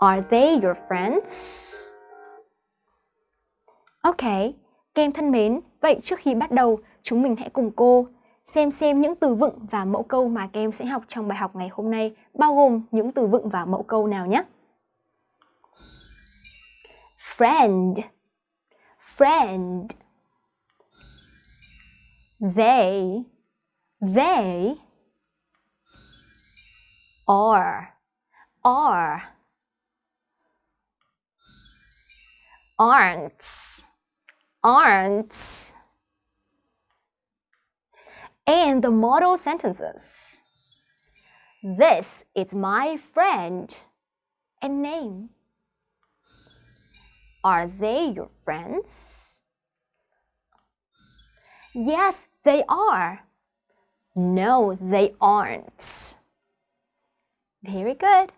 Are they your friends? Ok, các em thân mến, vậy trước khi bắt đầu, chúng mình hãy cùng cô xem xem những từ vựng và mẫu câu mà các em sẽ học trong bài học ngày hôm nay bao gồm những từ vựng và mẫu câu nào nhé. Friend. Friend. They. They. Are. Are. Aren't Aren't and the model sentences. This is my friend and name. Are they your friends? Yes, they are. No, they aren't. Very good.